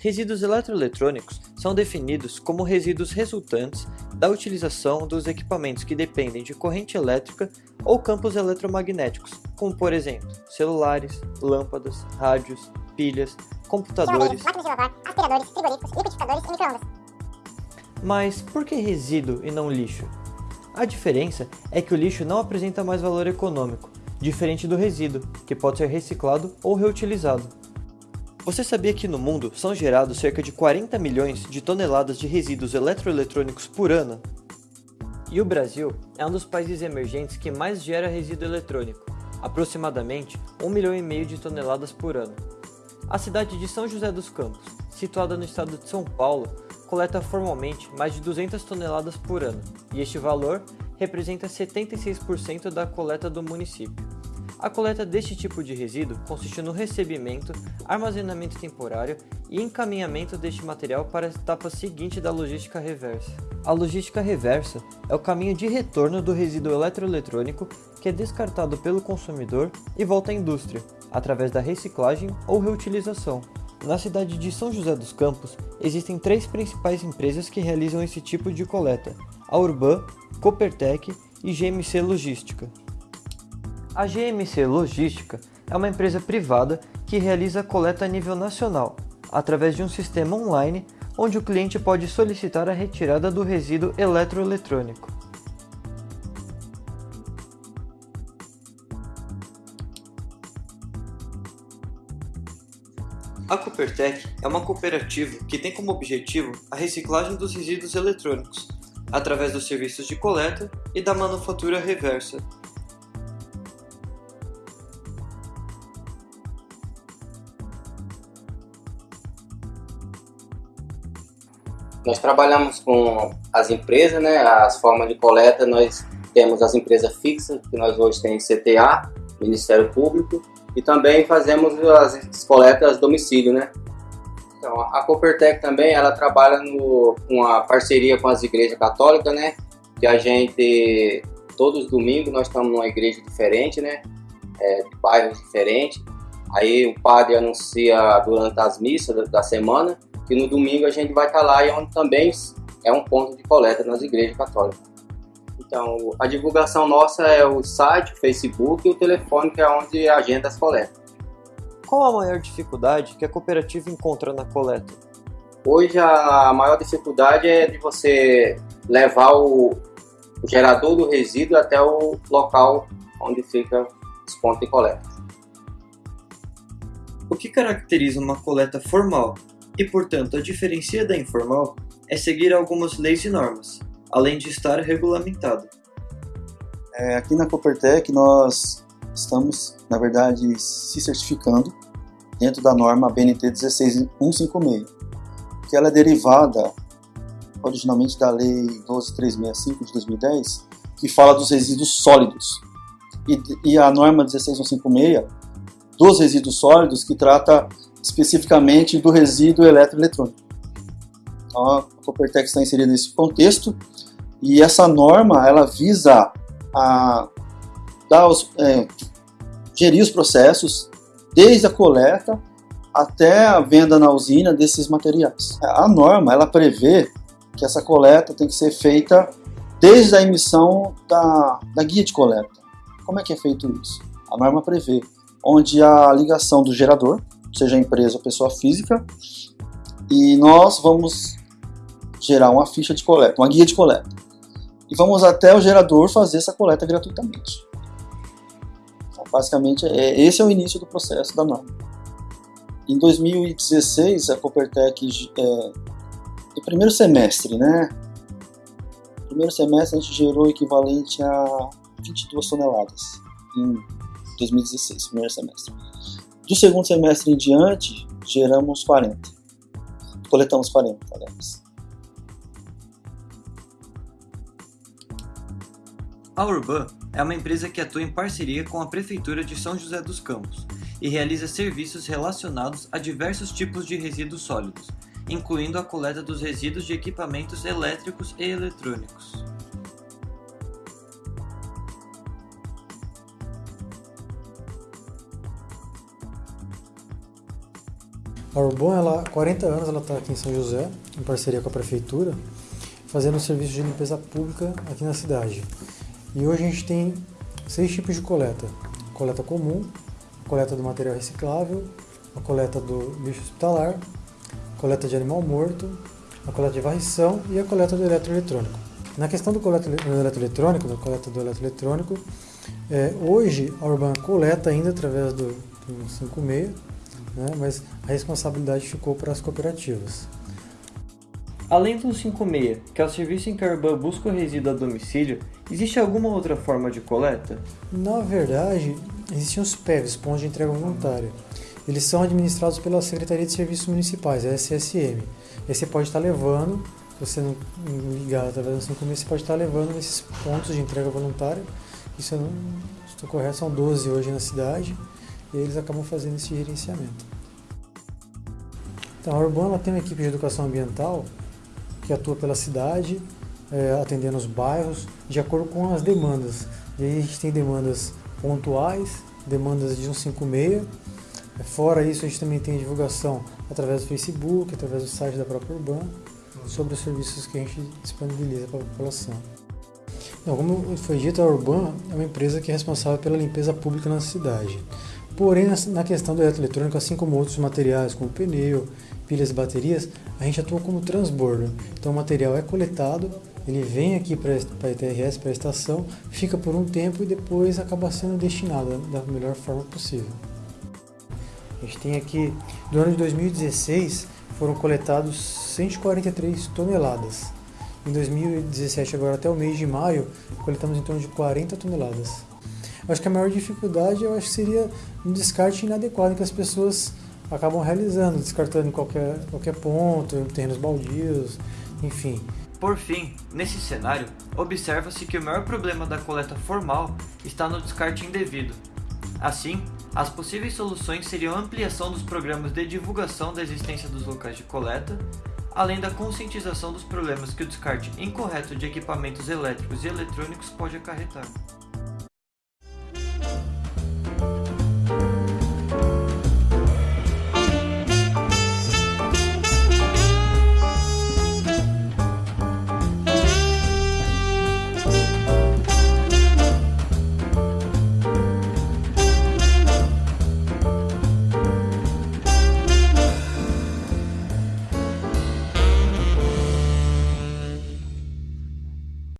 Resíduos eletroeletrônicos são definidos como resíduos resultantes da utilização dos equipamentos que dependem de corrente elétrica ou campos eletromagnéticos, como por exemplo, celulares, lâmpadas, rádios, pilhas, computadores, máquinas de lavar, aspiradores, frigoríficos, liquidificadores e microondas. Mas por que resíduo e não lixo? A diferença é que o lixo não apresenta mais valor econômico, diferente do resíduo, que pode ser reciclado ou reutilizado. Você sabia que no mundo são gerados cerca de 40 milhões de toneladas de resíduos eletroeletrônicos por ano? E o Brasil é um dos países emergentes que mais gera resíduo eletrônico, aproximadamente 1 milhão e meio de toneladas por ano. A cidade de São José dos Campos, situada no estado de São Paulo, coleta formalmente mais de 200 toneladas por ano, e este valor representa 76% da coleta do município. A coleta deste tipo de resíduo consiste no recebimento, armazenamento temporário e encaminhamento deste material para a etapa seguinte da logística reversa. A logística reversa é o caminho de retorno do resíduo eletroeletrônico que é descartado pelo consumidor e volta à indústria, através da reciclagem ou reutilização. Na cidade de São José dos Campos, existem três principais empresas que realizam esse tipo de coleta: a Urban, Coopertec e GMC Logística. A GMC Logística é uma empresa privada que realiza coleta a nível nacional, através de um sistema online onde o cliente pode solicitar a retirada do resíduo eletroeletrônico. A Coopertec é uma cooperativa que tem como objetivo a reciclagem dos resíduos eletrônicos, através dos serviços de coleta e da manufatura reversa. Nós trabalhamos com as empresas, né, as formas de coleta, nós temos as empresas fixas, que nós hoje temos CTA, Ministério Público, e também fazemos as coletas domicílio, né. Então, a Coopertec também, ela trabalha no, com a parceria com as igrejas católicas, né, que a gente, todos os domingos, nós estamos numa igreja diferente, né, é, de bairros diferentes, aí o padre anuncia durante as missas da, da semana, que no domingo a gente vai estar lá e onde também é um ponto de coleta nas igrejas católicas. Então, a divulgação nossa é o site, o Facebook e o telefone, que é onde agenda as coletas. Qual a maior dificuldade que a cooperativa encontra na coleta? Hoje a maior dificuldade é de você levar o, o gerador do resíduo até o local onde fica os pontos de coleta. O que caracteriza uma coleta formal e, portanto, a diferencia da informal é seguir algumas leis e normas, além de estar regulamentado. É, aqui na Coopertec nós estamos, na verdade, se certificando dentro da norma BNT 16156, que ela é derivada originalmente da Lei 12365 de 2010, que fala dos resíduos sólidos, e, e a norma 16156 dos resíduos sólidos, que trata especificamente do resíduo eletroeletrônico. Então, a Coopertec está inserida nesse contexto e essa norma ela visa a dar os, é, gerir os processos desde a coleta até a venda na usina desses materiais. A norma ela prevê que essa coleta tem que ser feita desde a emissão da, da guia de coleta. Como é que é feito isso? A norma prevê onde a ligação do gerador seja empresa ou pessoa física, e nós vamos gerar uma ficha de coleta, uma guia de coleta. E vamos até o gerador fazer essa coleta gratuitamente. Então, basicamente, é, esse é o início do processo da norma. Em 2016, a Coopertec, é, no primeiro semestre, né? No primeiro semestre a gente gerou o equivalente a 22 toneladas em 2016, primeiro semestre. Do segundo semestre em diante, geramos 40. Coletamos 40, aliás. A Urban é uma empresa que atua em parceria com a Prefeitura de São José dos Campos e realiza serviços relacionados a diversos tipos de resíduos sólidos, incluindo a coleta dos resíduos de equipamentos elétricos e eletrônicos. A Urbon, ela, há 40 anos, ela está aqui em São José, em parceria com a prefeitura, fazendo um serviço de limpeza pública aqui na cidade. E hoje a gente tem seis tipos de coleta: coleta comum, coleta do material reciclável, a coleta do lixo hospitalar, coleta de animal morto, a coleta de varrição e a coleta do eletroeletrônico. Na questão do coleta do eletroeletrônico, da coleta do eletroeletrônico, é, hoje a Urban coleta ainda através do, do 56, né, mas a responsabilidade ficou para as cooperativas. Além do 56, que é o serviço em que a Urban busca o resíduo a domicílio, existe alguma outra forma de coleta? Na verdade, existem os PEVs, pontos de entrega voluntária. Eles são administrados pela Secretaria de Serviços Municipais, a SSM. Aí você pode estar levando, se você não ligar através do 56, você pode estar levando nesses pontos de entrega voluntária. Isso, eu não estou correto, são 12 hoje na cidade, e eles acabam fazendo esse gerenciamento. Então, a Urbana tem uma equipe de educação ambiental que atua pela cidade, é, atendendo os bairros, de acordo com as demandas. E aí a gente tem demandas pontuais, demandas de 156. Fora isso, a gente também tem divulgação através do Facebook, através do site da própria Urban, sobre os serviços que a gente disponibiliza para a população. Então, como foi dito, a Urban é uma empresa que é responsável pela limpeza pública na cidade. Porém, na questão do eletroeletrônico, assim como outros materiais, como pneu, pilhas e baterias, a gente atua como transbordo. Então, o material é coletado, ele vem aqui para a ETRS, para a estação, fica por um tempo e depois acaba sendo destinado da melhor forma possível. A gente tem aqui, no ano de 2016, foram coletados 143 toneladas. Em 2017, agora até o mês de maio, coletamos em torno de 40 toneladas. Acho que a maior dificuldade eu acho seria um descarte inadequado que as pessoas acabam realizando, descartando em qualquer, qualquer ponto, em terrenos baldios, enfim. Por fim, nesse cenário, observa-se que o maior problema da coleta formal está no descarte indevido. Assim, as possíveis soluções seriam a ampliação dos programas de divulgação da existência dos locais de coleta, além da conscientização dos problemas que o descarte incorreto de equipamentos elétricos e eletrônicos pode acarretar.